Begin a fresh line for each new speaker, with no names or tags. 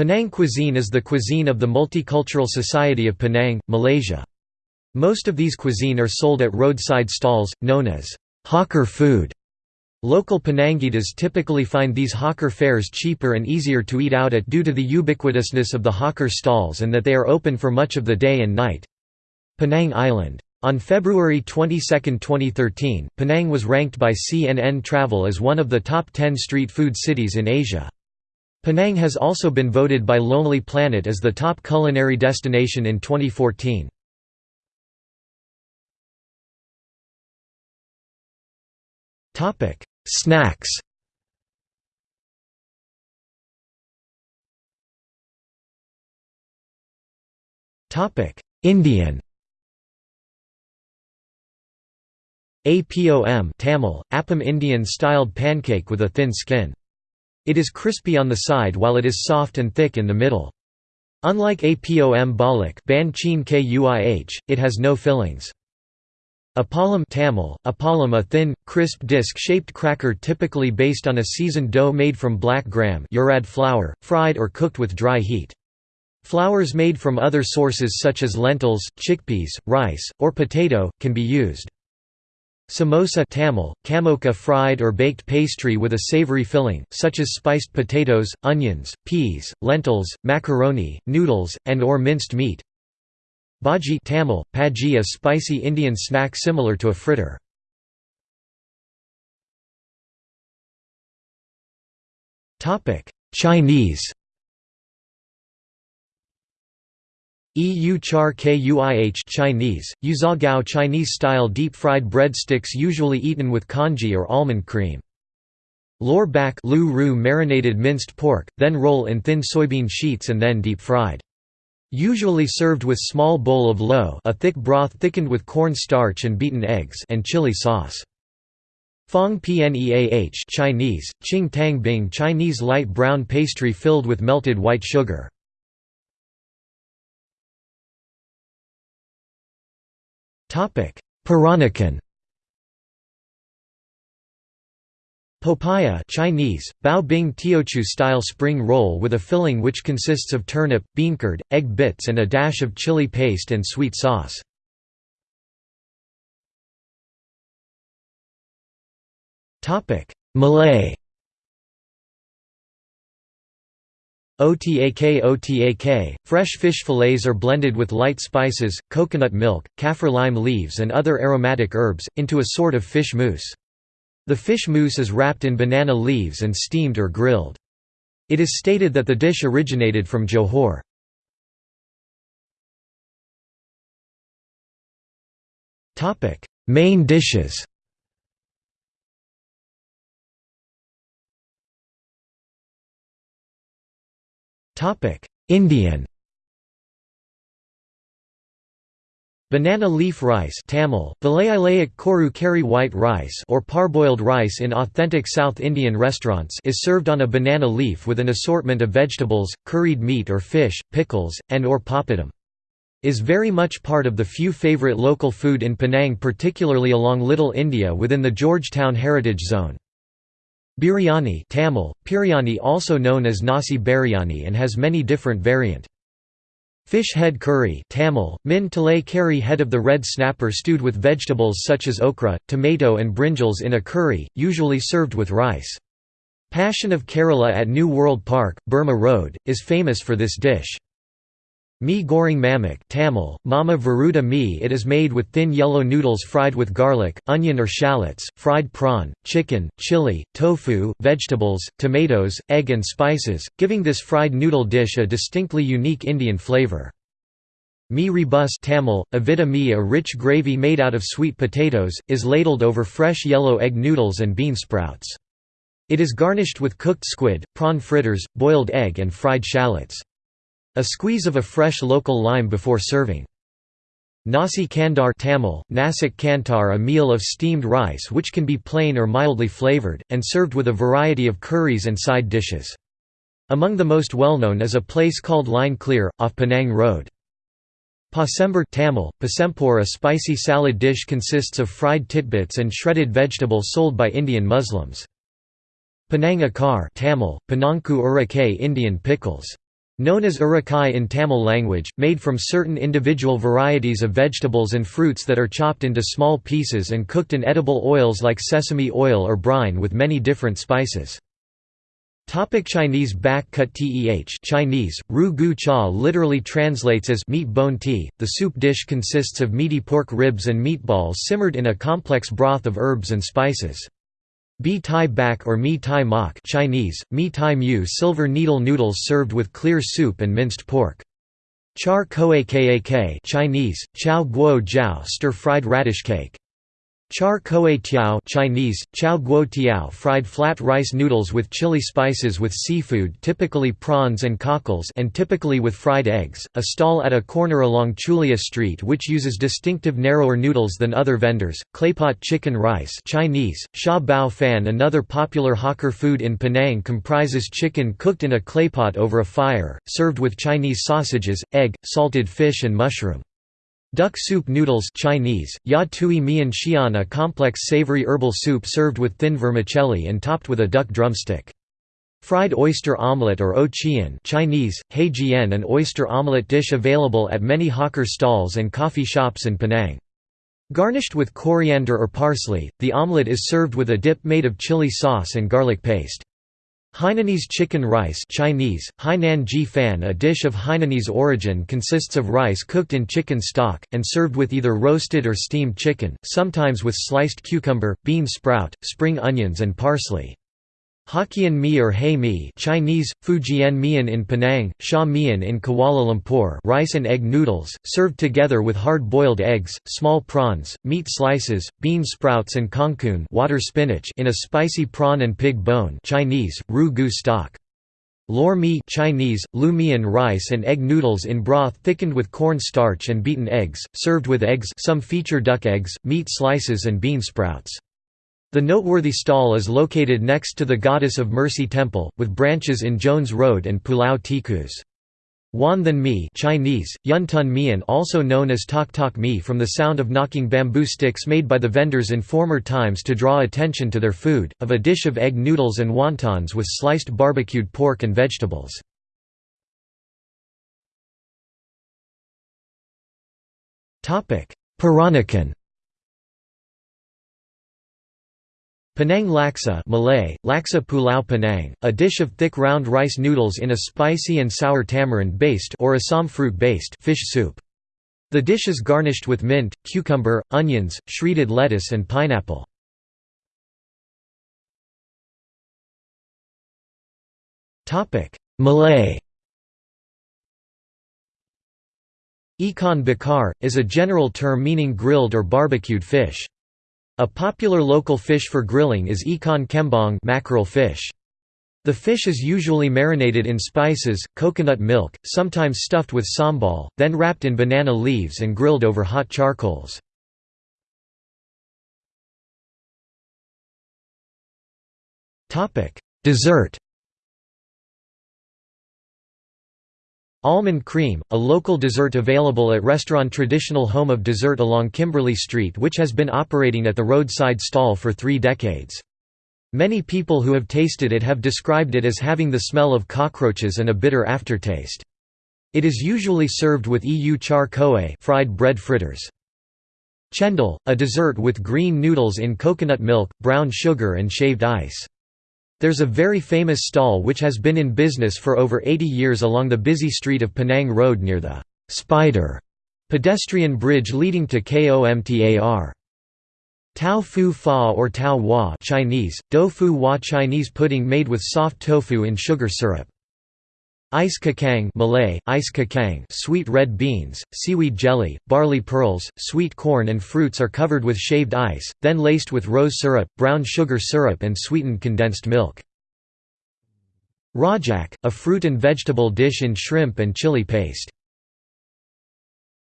Penang cuisine is the cuisine of the Multicultural Society of Penang, Malaysia. Most of these cuisine are sold at roadside stalls, known as hawker food. Local Penangites typically find these hawker fares cheaper and easier to eat out at due to the ubiquitousness of the hawker stalls and that they are open for much of the day and night. Penang Island. On February 22, 2013, Penang was ranked by CNN Travel as one of the top 10 street food cities in Asia. Penang has also been voted by Lonely Planet as the top culinary destination in 2014. Snacks Indian APOM Tamil, Appam Indian-styled pancake with a thin skin. It is crispy on the side while it is soft and thick in the middle. Unlike Apom Balik it has no fillings. Appalam Tamil, appalam a thin, crisp disc-shaped cracker typically based on a seasoned dough made from black gram urad flour, fried or cooked with dry heat. Flours made from other sources such as lentils, chickpeas, rice, or potato, can be used. Samosa Tamil, kamoka fried or baked pastry with a savory filling, such as spiced potatoes, onions, peas, lentils, macaroni, noodles, and or minced meat. Bhaji Tamil, paji a spicy Indian snack similar to a fritter. Chinese EU char kuih Chinese, yuzhagao Chinese-style deep-fried breadsticks usually eaten with congee or almond cream. Lor bak marinated minced pork, then roll in thin soybean sheets and then deep-fried. Usually served with small bowl of lo a thick broth thickened with corn starch and beaten eggs and chili sauce. Fong pneah Chinese, Qing Tang Bing Chinese light brown pastry filled with melted white sugar. Peranakan. Popiah Chinese, Bao Bing Teochew style spring roll with a filling which consists of turnip, bean curd, egg bits and a dash of chili paste and sweet sauce. Malay Otak Otak, fresh fish fillets are blended with light spices, coconut milk, kaffir lime leaves and other aromatic herbs, into a sort of fish mousse. The fish mousse is wrapped in banana leaves and steamed or grilled. It is stated that the dish originated from Johor. Main dishes Indian Banana leaf rice Tamil, koru kari white rice or parboiled rice in authentic South Indian restaurants is served on a banana leaf with an assortment of vegetables, curried meat or fish, pickles, and or papadum. Is very much part of the few favourite local food in Penang particularly along Little India within the Georgetown Heritage Zone. Biryani Tamil, Piryani also known as nasi biryani and has many different variant. Fish head curry Tamil, min talay curry head of the red snapper stewed with vegetables such as okra, tomato and brinjals in a curry, usually served with rice. Passion of Kerala at New World Park, Burma Road, is famous for this dish. Mi goreng mamak Tamil, mama varuta mi It is made with thin yellow noodles fried with garlic, onion or shallots, fried prawn, chicken, chili, tofu, vegetables, tomatoes, egg and spices, giving this fried noodle dish a distinctly unique Indian flavor. Mi rebus Tamil, avida mi a rich gravy made out of sweet potatoes, is ladled over fresh yellow egg noodles and bean sprouts. It is garnished with cooked squid, prawn fritters, boiled egg and fried shallots. A squeeze of a fresh local lime before serving. Nasi kandar Tamil, Nasik kantar a meal of steamed rice which can be plain or mildly flavored, and served with a variety of curries and side dishes. Among the most well-known is a place called Line Clear, off Penang Road. Pasember Tamil, pasempur a spicy salad dish consists of fried titbits and shredded vegetable sold by Indian Muslims. Penang Akar Tamil, Panangku Urakay Indian pickles. Known as urukai in Tamil language, made from certain individual varieties of vegetables and fruits that are chopped into small pieces and cooked in edible oils like sesame oil or brine with many different spices. Topic Chinese bak kut teh Chinese, ru gu cha literally translates as meat bone tea. The soup dish consists of meaty pork ribs and meatballs simmered in a complex broth of herbs and spices. Bi tai bak or mi tai mak Chinese, mi tai mu silver needle noodles served with clear soup and minced pork. Char koay kak Chinese, chow guo jiao stir-fried radish cake. Char koay teow Chinese, chow guo tiao fried flat rice noodles with chili spices with seafood typically prawns and cockles and typically with fried eggs, a stall at a corner along Chulia Street which uses distinctive narrower noodles than other vendors, claypot chicken rice Chinese, sha bao fan Another popular hawker food in Penang comprises chicken cooked in a claypot over a fire, served with Chinese sausages, egg, salted fish and mushroom. Duck soup noodles Chinese, ya tui mian xian a complex savory herbal soup served with thin vermicelli and topped with a duck drumstick. Fried oyster omelette or o chian Chinese, hei jian an oyster omelette dish available at many hawker stalls and coffee shops in Penang. Garnished with coriander or parsley, the omelette is served with a dip made of chili sauce and garlic paste. Hainanese chicken rice Chinese, Hainan ji fan a dish of Hainanese origin consists of rice cooked in chicken stock, and served with either roasted or steamed chicken, sometimes with sliced cucumber, bean sprout, spring onions and parsley. Hokkien mee or Hei mee Chinese, Fujian mian in Penang, Sha mian in Kuala Lumpur rice and egg noodles, served together with hard-boiled eggs, small prawns, meat slices, bean sprouts and kangkung water spinach in a spicy prawn and pig bone Chinese, ru gu stock. Lor mee Chinese, lu mian rice and egg noodles in broth thickened with corn starch and beaten eggs, served with eggs some feature duck eggs, meat slices and bean sprouts. The noteworthy stall is located next to the Goddess of Mercy Temple, with branches in Jones Road and Pulau Tikus. Wan Than Mi Chinese, Yun Tun Mian also known as Tok Tok Mi from the sound of knocking bamboo sticks made by the vendors in former times to draw attention to their food, of a dish of egg noodles and wontons with sliced barbecued pork and vegetables. Peranakan Penang laksa Malay, laksa pulau Penang, a dish of thick round rice noodles in a spicy and sour tamarind-based or Assam fruit-based fish soup. The dish is garnished with mint, cucumber, onions, shredded lettuce and pineapple. Malay Ikan bakar, is a general term meaning grilled or barbecued fish. A popular local fish for grilling is ikan kembang mackerel fish. The fish is usually marinated in spices, coconut milk, sometimes stuffed with sambal, then wrapped in banana leaves and grilled over hot charcoals. Dessert Almond cream, a local dessert available at restaurant Traditional Home of Dessert along Kimberley Street which has been operating at the roadside stall for three decades. Many people who have tasted it have described it as having the smell of cockroaches and a bitter aftertaste. It is usually served with eu char koe fried bread fritters. Chendol, a dessert with green noodles in coconut milk, brown sugar and shaved ice. There's a very famous stall which has been in business for over 80 years along the busy street of Penang Road near the «Spider» pedestrian bridge leading to KOMTAR. Tao fu fa or tao wa Chinese, do fu wa Chinese pudding made with soft tofu in sugar syrup. Ice kakang Malay, ice kakang sweet red beans, seaweed jelly, barley pearls, sweet corn and fruits are covered with shaved ice, then laced with rose syrup, brown sugar syrup and sweetened condensed milk. Rajak, a fruit and vegetable dish in shrimp and chili paste.